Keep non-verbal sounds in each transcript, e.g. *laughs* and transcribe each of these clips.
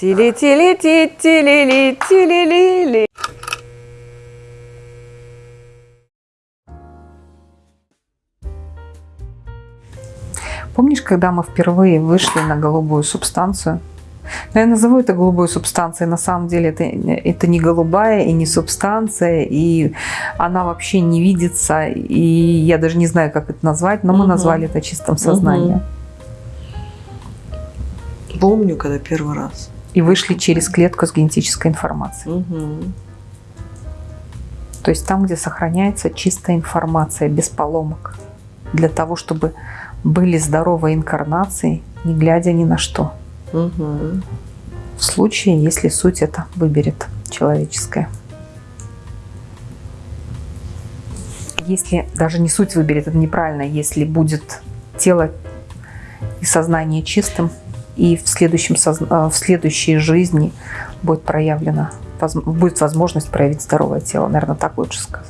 Тили-тили-ти-тили-ли-тили-ли-ли. Помнишь, когда мы впервые вышли на голубую субстанцию? Но я назову это голубой субстанцией. На самом деле это, это не голубая и не субстанция, и она вообще не видится. И я даже не знаю, как это назвать, но мы назвали это чистым сознанием. Помню, когда первый раз. И вышли через клетку с генетической информацией. Угу. То есть там, где сохраняется чистая информация, без поломок. Для того, чтобы были здоровые инкарнации, не глядя ни на что. Угу. В случае, если суть это выберет человеческая. Если даже не суть выберет, это неправильно, если будет тело и сознание чистым, и в, следующем, э, в следующей жизни будет проявлена, будет возможность проявить здоровое тело. Наверное, так лучше сказать.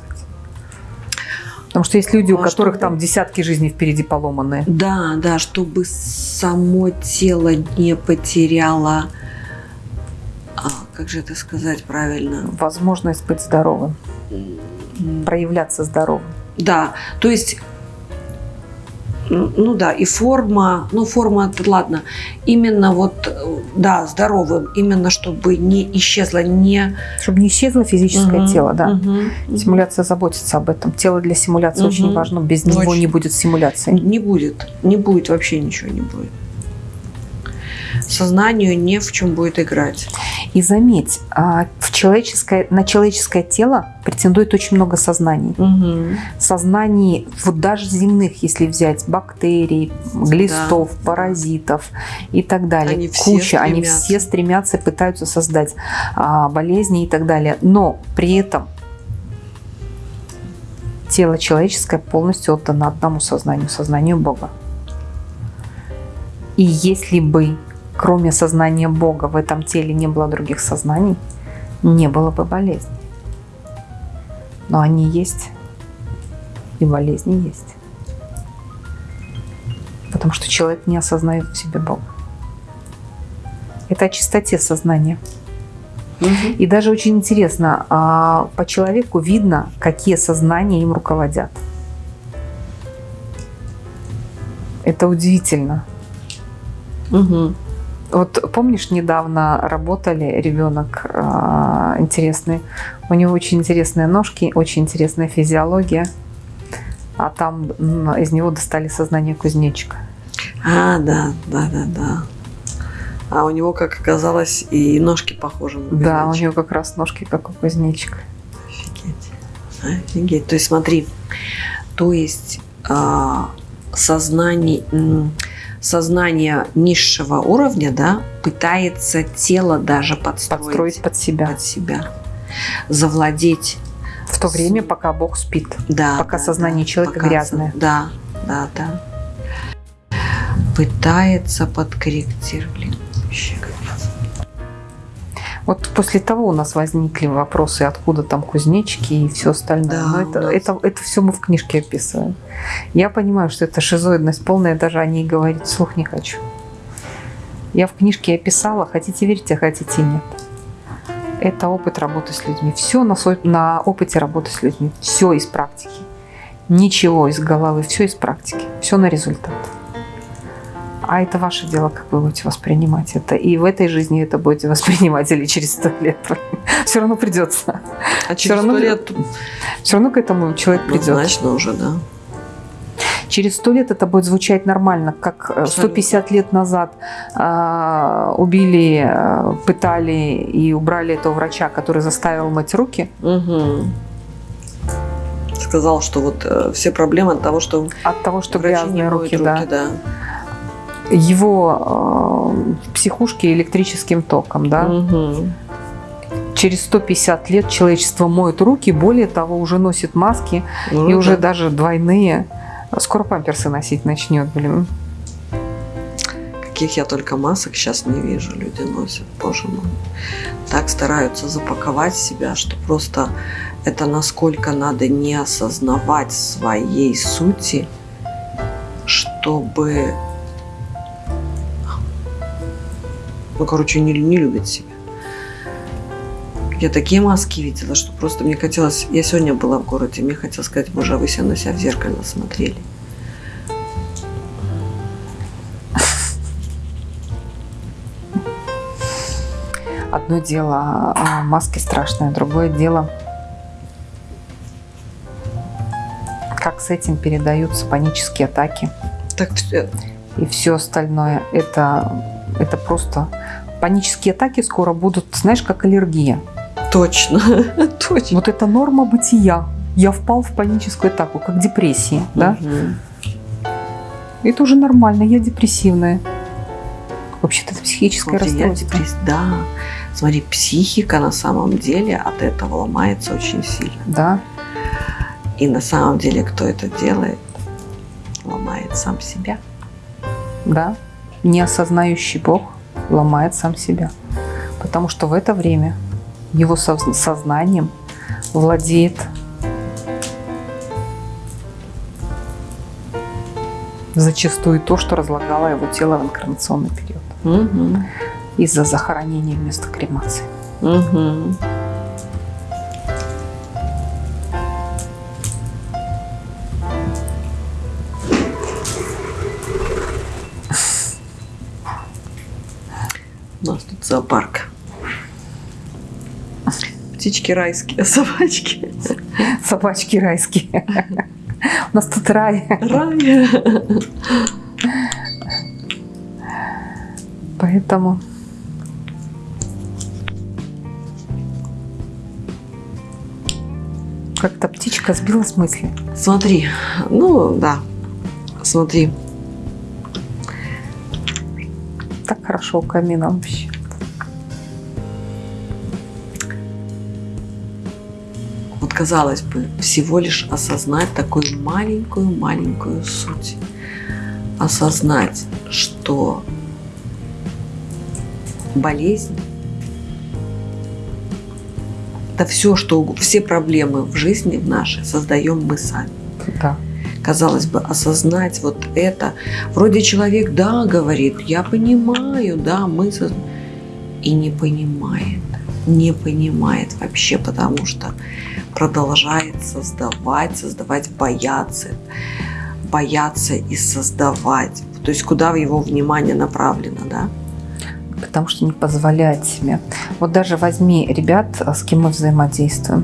Потому что есть люди, у а которых чтобы... там десятки жизней впереди поломанные. Да, да, чтобы само тело не потеряло, а, как же это сказать правильно? Возможность быть здоровым, проявляться здоровым. Да, то есть ну да, и форма, ну форма, ладно, именно вот, да, здоровым, именно чтобы не исчезло, не... Чтобы не исчезло физическое угу, тело, да. Угу, Симуляция заботится об этом. Тело для симуляции угу. очень важно, без очень. него не будет симуляции. Не будет, не будет, вообще ничего не будет сознанию не в чем будет играть. И заметь, а, в человеческое, на человеческое тело претендует очень много сознаний. Угу. Сознаний, вот даже земных, если взять, бактерий, глистов, да. паразитов и так далее. Они Куча, все они все стремятся пытаются создать а, болезни и так далее. Но при этом тело человеческое полностью отдано одному сознанию, сознанию Бога. И если бы кроме сознания Бога в этом теле не было других сознаний, не было бы болезни. Но они есть, и болезни есть. Потому что человек не осознает в себе Бога. Это о чистоте сознания. Угу. И даже очень интересно, а, по человеку видно, какие сознания им руководят. Это удивительно. Угу. Вот помнишь, недавно работали ребенок э, интересный. У него очень интересные ножки, очень интересная физиология. А там из него достали сознание кузнечика. А, да, да, да, да. А у него, как оказалось, и ножки похожи на кузнечика. Да, у него как раз ножки, как у кузнечика. Офигеть. Офигеть. То есть смотри, то есть а, сознание сознание низшего уровня, да, пытается тело даже подстроить, подстроить под себя. Под себя. Завладеть. В то время, пока Бог спит. Да. Пока да, сознание да, человека пока, грязное. Да, да, да. Пытается подкорректировать. Блин, вообще вот после того у нас возникли вопросы, откуда там кузнечики и все остальное. Да, Но это, это, это все мы в книжке описываем. Я понимаю, что это шизоидность полная, даже о ней говорить вслух не хочу. Я в книжке описала, хотите верьте, хотите нет. Это опыт работы с людьми. Все на, на опыте работы с людьми. Все из практики. Ничего из головы, все из практики. Все на результат. А это ваше дело, как вы будете воспринимать это. И в этой жизни это будете воспринимать или через сто лет. *laughs* Все равно придется. А через сто лет? Все равно к этому человек придет. Однозначно уже, да. Через сто лет это будет звучать нормально, как 150 э, лет назад э, убили, э, пытали и убрали этого врача, который заставил мыть руки. Угу. Сказал, что вот э, все проблемы от того, что от того, что грязные руки, руки, да. да его э, в психушке электрическим током, да. Угу. Через 150 лет человечество моет руки, более того, уже носит маски ну, и да. уже даже двойные. Скоро памперсы носить начнет, блин. Каких я только масок сейчас не вижу, люди носят, боже мой. Так стараются запаковать себя, что просто это насколько надо не осознавать своей сути, чтобы Ну, короче, не, не любит себя. Я такие маски видела, что просто мне хотелось... Я сегодня была в городе, мне хотелось сказать, боже, а вы себя на себя в зеркало смотрели. Одно дело а, маски страшные, другое дело как с этим передаются панические атаки. Так все. И все остальное. Это, это просто... Панические атаки скоро будут, знаешь, как аллергия. Точно, *laughs* точно. Вот это норма бытия. Я впал в паническую атаку, как депрессия, да? Это уже нормально, я депрессивная. Вообще-то это психическое я расстройство. депресс- Да. Смотри, психика на самом деле от этого ломается очень сильно. Да, И на самом деле, кто это делает, ломает сам себя. да. Неосознающий Бог ломает сам себя. Потому что в это время его соз- сознанием владеет зачастую то, что разлагало его тело в инкарнационный период Угу. из-за захоронения вместо кремации. Угу. Зоопарк. Птички райские, *laughs* собачки. Собачки райские. У нас тут рай. Рай. Поэтому как-то птичка сбилась с мысли. Смотри, ну да, смотри. Так хорошо у камина вообще. Казалось бы, всего лишь осознать такую маленькую-маленькую суть. Осознать, что болезнь это все, что уг- все проблемы в жизни в нашей создаем мы сами. Да. Казалось бы, осознать вот это. Вроде человек, да, говорит, я понимаю, да, мы соз- и не понимает, не понимает вообще, потому что продолжает создавать, создавать, бояться, бояться и создавать. То есть куда его внимание направлено, да? Потому что не позволяет себе. Вот даже возьми ребят, с кем мы взаимодействуем.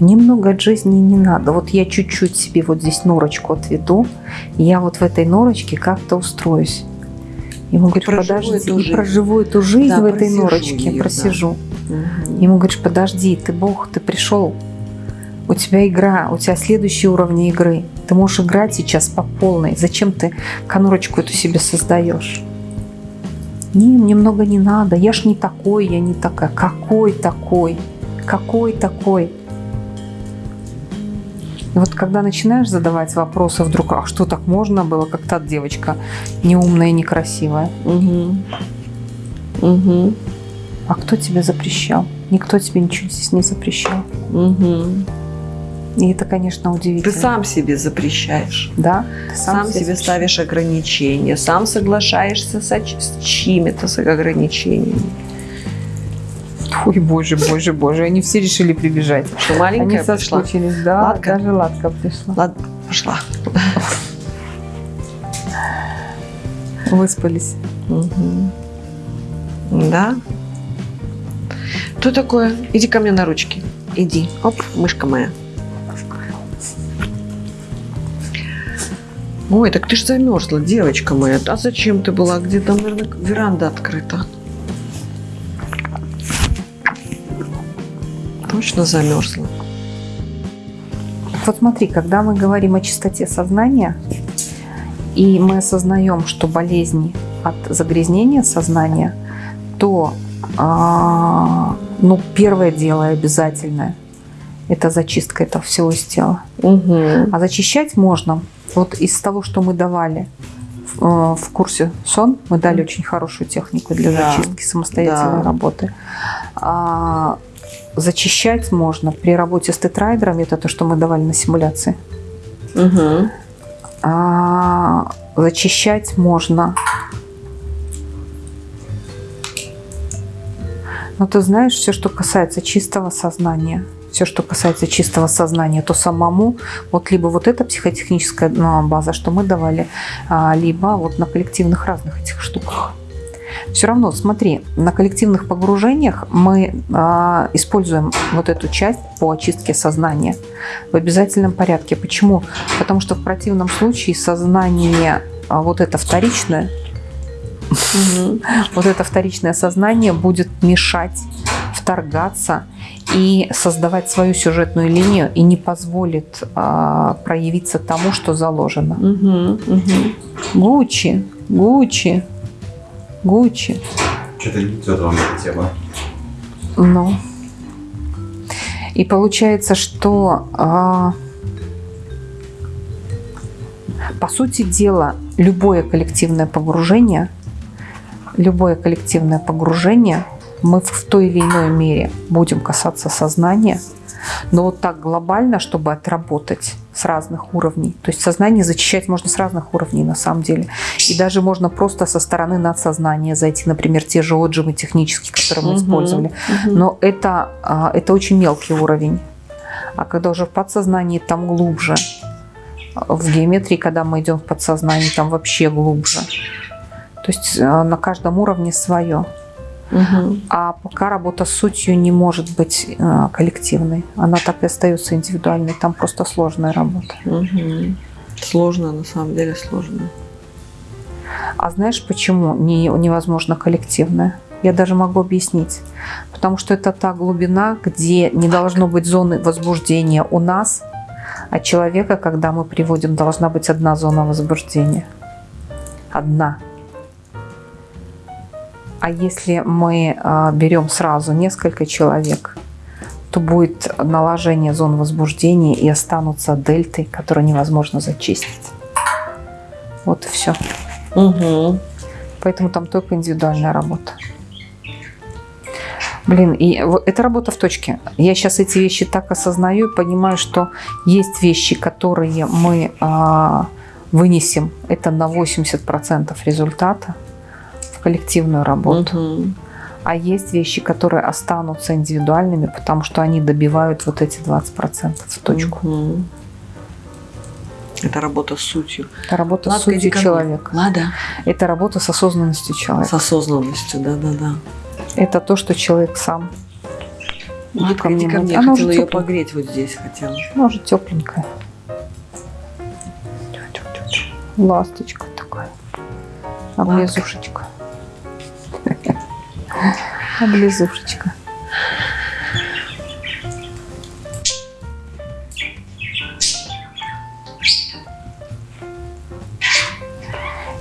Немного от жизни не надо. Вот я чуть-чуть себе вот здесь норочку отведу, и я вот в этой норочке как-то устроюсь. Ему говоришь, проживу подожди, эту и жизнь. проживу эту жизнь Да, в этой норочке, да. просижу. Ему говоришь, подожди, ты Бог, ты пришел, у тебя игра, у тебя следующий уровень игры. Ты можешь играть сейчас по полной. Зачем ты конурочку эту себе создаешь? Не, мне много не надо. Я ж не такой, я не такая. Какой такой? Какой такой? И вот когда начинаешь задавать вопросы вдруг, а что так можно было, как та девочка неумная и некрасивая? Угу. Угу. А кто тебе запрещал? Никто тебе ничего здесь не запрещал. Угу. И это, конечно, удивительно. Ты сам себе запрещаешь. Да, ты Сам, себе запрещаешь. ставишь ограничения, сам соглашаешься со ч- с чьими-то с ограничениями. Ой, боже, боже, боже, они все решили прибежать. Что Они маленькая пришла? соскучились, да, Ладка? даже Ладка пришла. Ладно, пошла. Выспались. Мгм. Да. Что такое? Иди ко мне на ручки. Иди. Оп, мышка моя. Ой, так ты ж замерзла, девочка моя. А зачем ты была? Где там, наверное, веранда открыта? Точно замерзла. Вот смотри, когда мы говорим о чистоте сознания, и мы осознаем, что болезни от загрязнения сознания, то а, ну, первое дело обязательное – это зачистка этого всего из тела. Угу. А зачищать можно вот из того, что мы давали в, э, в курсе сон, мы дали очень хорошую технику для Да. зачистки самостоятельной Да. работы. А, зачищать можно при работе с тетрайдерами, это то, что мы давали на симуляции. Угу. А, зачищать можно Но ты знаешь, все, что касается чистого сознания, все, что касается чистого сознания, то самому вот либо вот эта психотехническая ну, база, что мы давали, а, либо вот на коллективных разных этих штуках. Все равно, смотри, на коллективных погружениях мы а, используем вот эту часть по очистке сознания в обязательном порядке. Почему? Потому что в противном случае сознание а, вот это вторичное, *laughs* вот это вторичное сознание будет мешать, вторгаться и создавать свою сюжетную линию и не позволит а, проявиться тому, что заложено. Гуччи, Гуччи, Гуччи. Что-то не идет вам эта тема. Ну. И получается, что а, по сути дела любое коллективное погружение, любое коллективное погружение мы в той или иной мере будем касаться сознания, но вот так глобально, чтобы отработать с разных уровней. То есть сознание зачищать можно с разных уровней на самом деле. И даже можно просто со стороны надсознания зайти, например, те же отжимы технические, которые мы угу, использовали. Угу. Но это, а, это очень мелкий уровень. А когда уже в подсознании, там глубже. В геометрии, когда мы идем в подсознание, там вообще глубже. То есть а, на каждом уровне свое. Угу. А пока работа с сутью не может быть э, коллективной. Она так и остается индивидуальной. Там просто сложная работа. Угу. Сложно, на самом деле сложно. А знаешь, почему не, невозможно коллективная? Я даже могу объяснить. Потому что это та глубина, где не должно быть зоны возбуждения у нас, а человека, когда мы приводим, должна быть одна зона возбуждения. Одна. А если мы а, берем сразу несколько человек, то будет наложение зон возбуждения и останутся дельты, которые невозможно зачистить. Вот и все. Угу. Поэтому там только индивидуальная работа. Блин, и это работа в точке. Я сейчас эти вещи так осознаю и понимаю, что есть вещи, которые мы а, вынесем. Это на 80% результата коллективную работу. Угу. А есть вещи, которые останутся индивидуальными, потому что они добивают вот эти 20% в точку. Угу. Это работа с сутью. Это работа Ладно, с сутью человека. Лада. Это работа с осознанностью человека. С осознанностью, да-да-да. Это то, что человек сам. Иди ко мне, ко мне. Она хотела ее погреть вот здесь хотела. Может, тепленькая. Ласточка такая. Облезушечка. Облизушечка.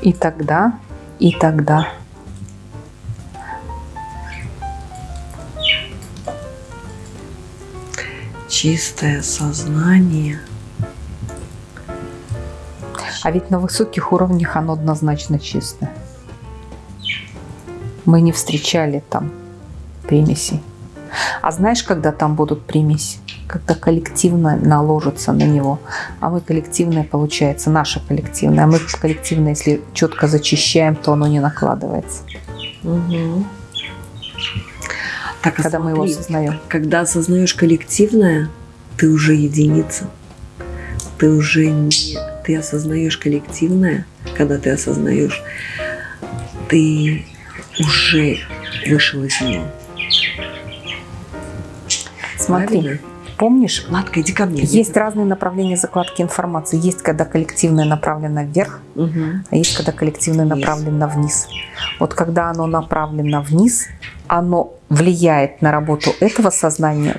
И тогда, и тогда. Чистое сознание. А ведь на высоких уровнях оно однозначно чистое мы не встречали там примесей. А знаешь, когда там будут примеси? Когда коллективно наложится на него. А мы коллективное, получается, наше коллективное. А мы коллективное, если четко зачищаем, то оно не накладывается. Угу. Так, а когда смотри, мы его осознаем. Когда осознаешь коллективное, ты уже единица. Ты уже не... Ты осознаешь коллективное, когда ты осознаешь, ты уже вышел из него. Смотри, Правильно? помнишь? Ладка, иди ко мне. Есть иди. разные направления закладки информации. Есть, когда коллективное направлено вверх, угу. а есть, когда коллективное вниз. направлено вниз. Вот когда оно направлено вниз, оно влияет на работу этого сознания,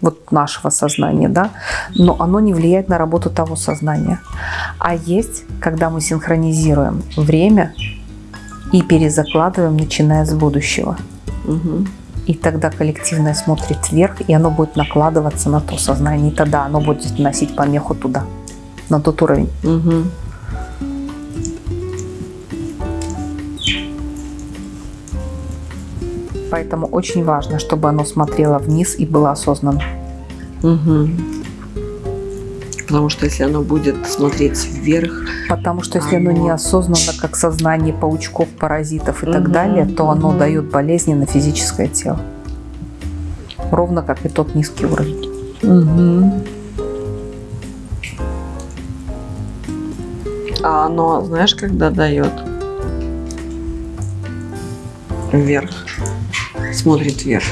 вот нашего сознания, да, но оно не влияет на работу того сознания. А есть, когда мы синхронизируем время и перезакладываем, начиная с будущего. Угу. И тогда коллективное смотрит вверх, и оно будет накладываться на то сознание. И тогда оно будет носить помеху туда, на тот уровень. Угу. Поэтому очень важно, чтобы оно смотрело вниз и было осознанно. Угу. Потому что если оно будет смотреть вверх... Потому что если оно, оно неосознанно, как сознание паучков, паразитов и угу, так далее, то оно угу. дает болезни на физическое тело. Ровно как и тот низкий уровень. Угу. А оно, знаешь, когда дает вверх, смотрит вверх,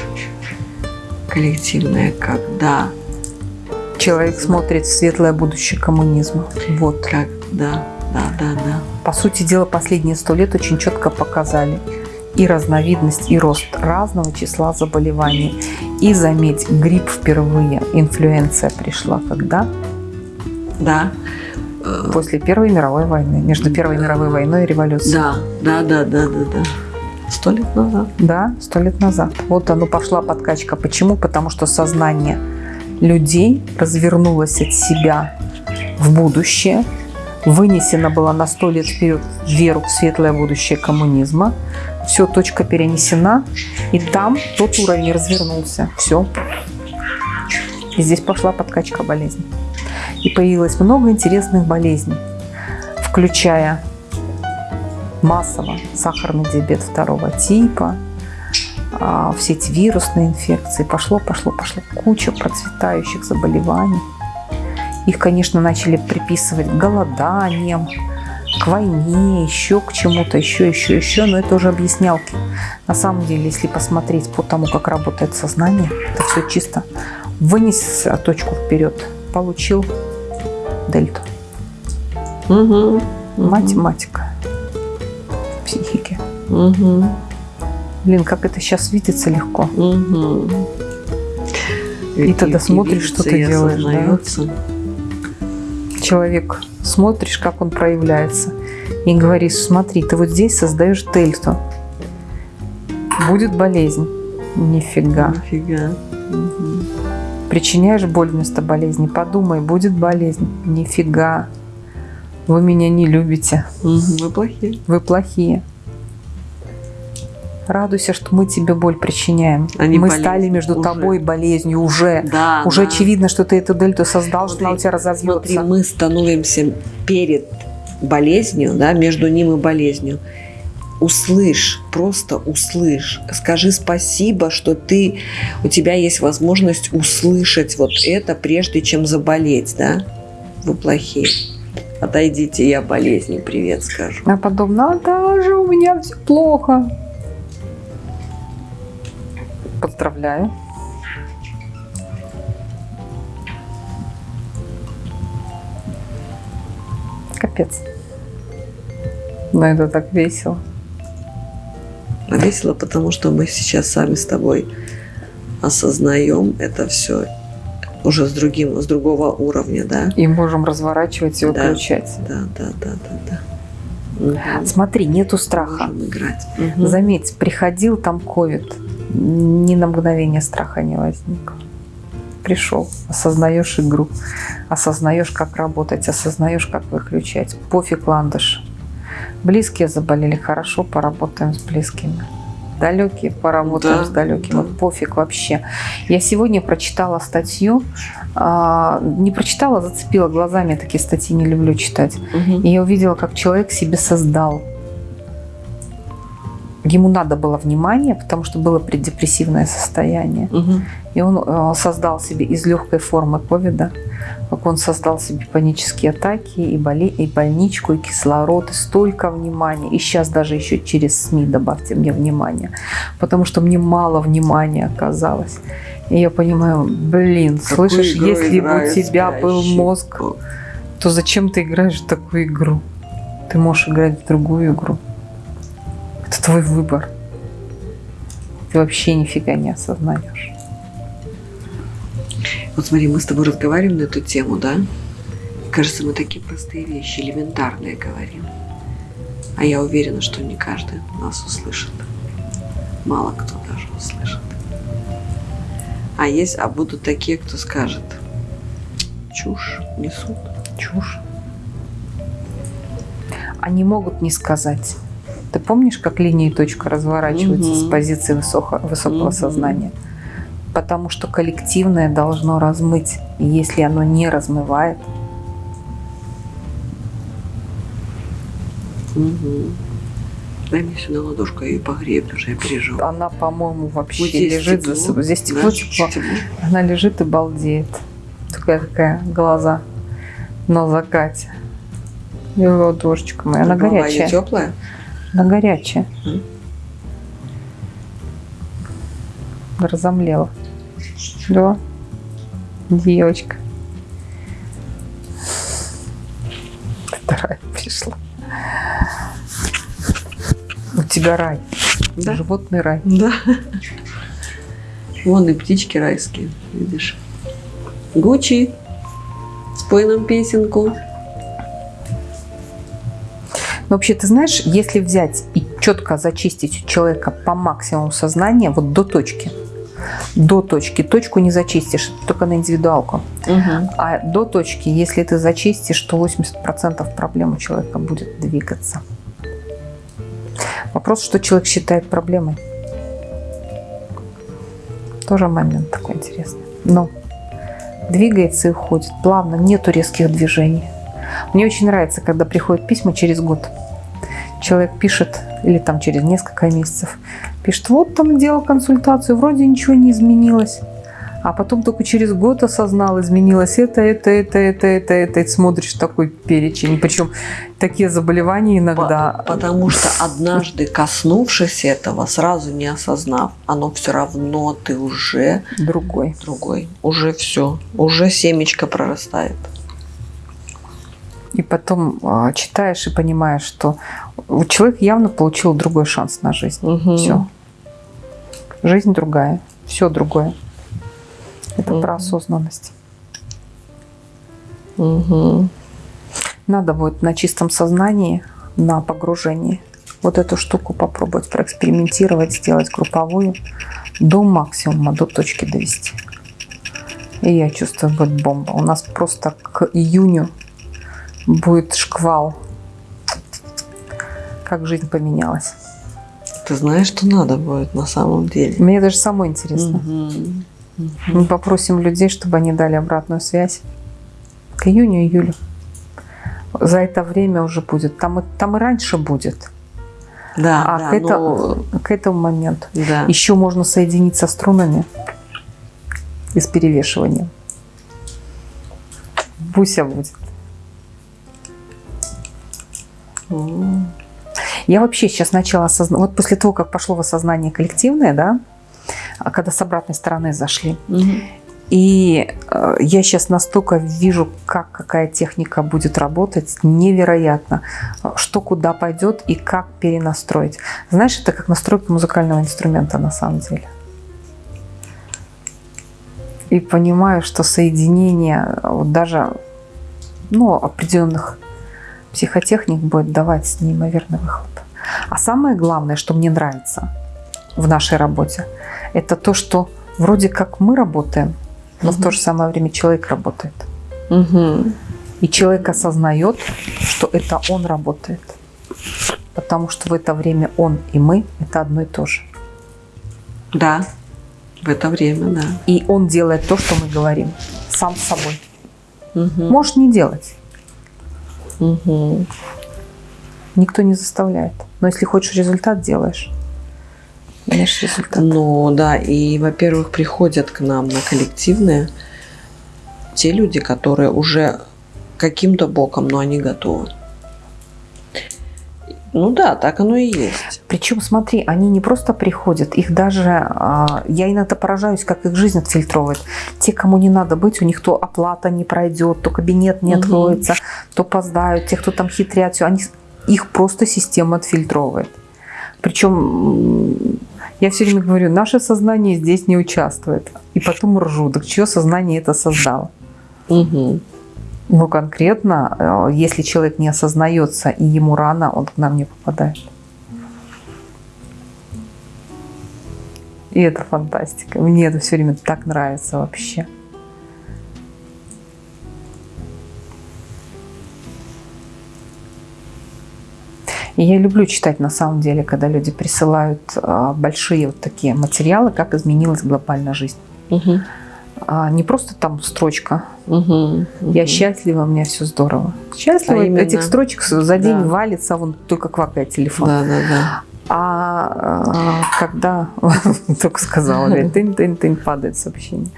коллективное, когда, Человек смотрит в светлое будущее коммунизма. Вот. как, да, да, да, да. По сути дела, последние сто лет очень четко показали и разновидность, и рост разного числа заболеваний. И заметь, грипп впервые, инфлюенция пришла когда? Да. Э, После Первой мировой войны. Между Первой мировой войной и революцией. Да, да, да, да, да, да. Сто лет назад. Да, сто лет назад. Вот оно пошла подкачка. Почему? Потому что сознание людей развернулось от себя в будущее, вынесено было на сто лет вперед веру в светлое будущее коммунизма. Все, точка перенесена, и там тот уровень развернулся. Все. И здесь пошла подкачка болезней. И появилось много интересных болезней, включая массово сахарный диабет второго типа, все эти вирусные инфекции. Пошло, пошло, пошло. Куча процветающих заболеваний. Их, конечно, начали приписывать к голоданиям, к войне, еще к чему-то, еще, еще, еще. Но это уже объяснялки. На самом деле, если посмотреть по тому, как работает сознание, это все чисто. Вынес точку вперед, получил дельту. Угу. Математика психики. Угу. Блин, как это сейчас видится легко. Угу. И тогда смотришь, что ты делаешь, да? Человек, смотришь, как он проявляется, и говоришь, смотри, ты вот здесь создаешь дельту. Будет болезнь. Нифига. Нифига. Мгм. Причиняешь боль вместо болезни. Подумай, будет болезнь. Нифига. Вы меня не любите. Мгм. Вы плохие. Вы плохие. Радуйся, что мы тебе боль причиняем. Не мы стали между Уже. тобой болезнью уже. Да, Уже да. очевидно, что ты эту дельту создал, что она у тебя разовьется. Смотри, мы становимся перед болезнью, да, между ним и болезнью. Услышь, просто услышь. Скажи спасибо, что ты, у тебя есть возможность услышать вот это, прежде чем заболеть, да? Вы плохие. Отойдите, я болезни привет скажу. А потом, Наташа, у меня все плохо. Поздравляю. Капец. Но это так весело. Весело, потому что мы сейчас сами с тобой осознаем это все уже с другим, с другого уровня, да? И можем разворачивать и выключать. Да, да, да, да, да. Мгм. Смотри, нету страха. Можем играть. Мгм. Заметь, приходил там ковид, ни на мгновение страха не возникло. Пришел, осознаешь игру, осознаешь, как работать, осознаешь, как выключать. Пофиг ландыш. Близкие заболели, хорошо, поработаем с близкими. Далекие, поработаем Да, с далекими. да. Вот пофиг вообще. Я сегодня прочитала статью, а, не прочитала, зацепила глазами, я такие статьи не люблю читать. Мгм. И я увидела, как человек себе создал. Ему надо было внимание, потому что было преддепрессивное состояние. Мгм. И он э, создал себе из легкой формы ковида, как он создал себе панические атаки, и, боли, и больничку, и кислород, и столько внимания. И сейчас даже еще через СМИ добавьте мне внимание, потому что мне мало внимания оказалось. И я понимаю, блин, Какую слышишь, если бы у тебя был мозг, то зачем ты играешь в такую игру? Ты можешь играть в другую игру. Это твой выбор. Ты вообще нифига не осознаешь. Вот смотри, мы с тобой разговариваем на эту тему, да? Кажется, мы такие простые вещи, элементарные говорим. А я уверена, что не каждый нас услышит. Мало кто даже услышит. А есть, а будут такие, кто скажет, чушь несут. Чушь. Они могут не сказать. Ты помнишь, как линия и точка разворачиваются Мгм. с позиции высоко- высокого Мгм. сознания? Потому что коллективное должно размыть. И если оно не размывает, Мгм. Дай мне сюда ладошку, я ее погрею, потому что я переживаю. Она, по-моему, вообще Вот здесь лежит тепло, за собой. Здесь да, тепло, тепло. тепло. Она лежит и балдеет. Такая такая глаза на закате. И ладошечка моя. Она Голова горячая. теплая? Она горячая. М. Разомлела. Да. Девочка. Вторая пришла. У тебя рай. Да. Животный рай. Да. Вон и птички райские, видишь. Гуччи, спой нам песенку. Но вообще, ты знаешь, если взять и четко зачистить у человека по максимуму сознания, вот до точки, до точки, точку не зачистишь, только на индивидуалку. А до точки, если ты зачистишь, то 80% проблем у человека будет двигаться. Вопрос, что человек считает проблемой. Тоже момент такой интересный. Но двигается и уходит плавно, нету резких движений. Мне очень нравится, когда приходят письма через год. Человек пишет, или там через несколько месяцев, пишет, вот там делал консультацию, вроде ничего не изменилось. А потом только через год осознал, изменилось это, это, это, это, это, это. И смотришь такой перечень. Причем такие заболевания иногда. По- Потому что *laughs* однажды коснувшись этого, сразу не осознав, оно все равно ты уже Другой. другой. Уже все. Уже семечко прорастает. Потом а, читаешь и понимаешь, что человек явно получил другой шанс на жизнь. Все. Жизнь другая. Все другое. Это Мгм. про осознанность. Мгм. Надо будет на чистом сознании, на погружении вот эту штуку попробовать проэкспериментировать, сделать групповую до максимума, до точки довести. И я чувствую, будет бомба. У нас просто к июню будет шквал. Как жизнь поменялась. Ты знаешь, что надо будет на самом деле. Мне даже самой интересно. Мгм. Мы попросим людей, чтобы они дали обратную связь к июню-июлю. За это время уже будет. Там и, там и раньше будет. Да, А да, к, это- но- к этому моменту да. еще можно соединить со струнами и с перевешиванием. Буся будет. Я вообще сейчас начала осознавать, вот после того, как пошло в осознание коллективное, да, а когда с обратной стороны зашли, Мгм. И э, я сейчас настолько вижу, как какая техника будет работать, невероятно, что куда пойдет и как перенастроить. Знаешь, это как настройка музыкального инструмента на самом деле. И понимаю, что соединение вот даже ну, определенных психотехник будет давать неимоверный выхлоп. А самое главное, что мне нравится в нашей работе, это то, что вроде как мы работаем, но в Мгм. то же самое время человек работает. Мгм. И человек осознает, что это он работает. Потому что в это время он и мы – это одно и то же. Да, в это время, да. И он делает то, что мы говорим, сам с собой. Мгм. Можешь не делать, Мгм. никто не заставляет. Но если хочешь результат, делаешь. Имеешь результат. Ну да, и, во-первых, приходят к нам на коллективные те люди, которые уже каким-то боком, но они готовы. Ну да, так оно и есть. Причем, смотри, они не просто приходят, их даже, а, я иногда поражаюсь, как их жизнь отфильтровывает. Те, кому не надо быть, у них то оплата не пройдет, то кабинет не откроется, то опоздают, те, кто там хитрят, всё, они, их просто система отфильтровывает. Причем я все время говорю, наше сознание здесь не участвует. И потом ржу, так чье сознание это создало? Мгм. Ну, конкретно, э, если человек не осознается и ему рано, он к нам не попадает. И это фантастика. Мне это все время так нравится вообще. И я люблю читать на самом деле, когда люди присылают а, большие вот такие материалы, как изменилась глобальная жизнь. Мгм. А не просто там строчка. Мгм. Я Мгм. счастлива, у меня все здорово. Счастлива, А именно- этих строчек за день Да. валится, вон только квакает телефон. Да, да, да. А, а, когда, *laughs* только сказала, тын-тын-тын, падает сообщение.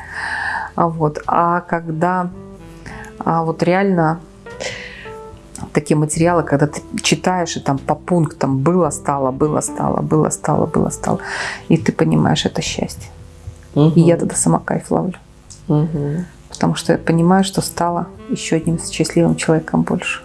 А вот, а когда а вот реально такие материалы, когда ты читаешь и там по пунктам было, стало, было, стало, было, стало, было, стало, и ты понимаешь, это счастье. И я тогда сама кайф ловлю, Мгм. Потому что я понимаю, что стала еще одним счастливым человеком больше.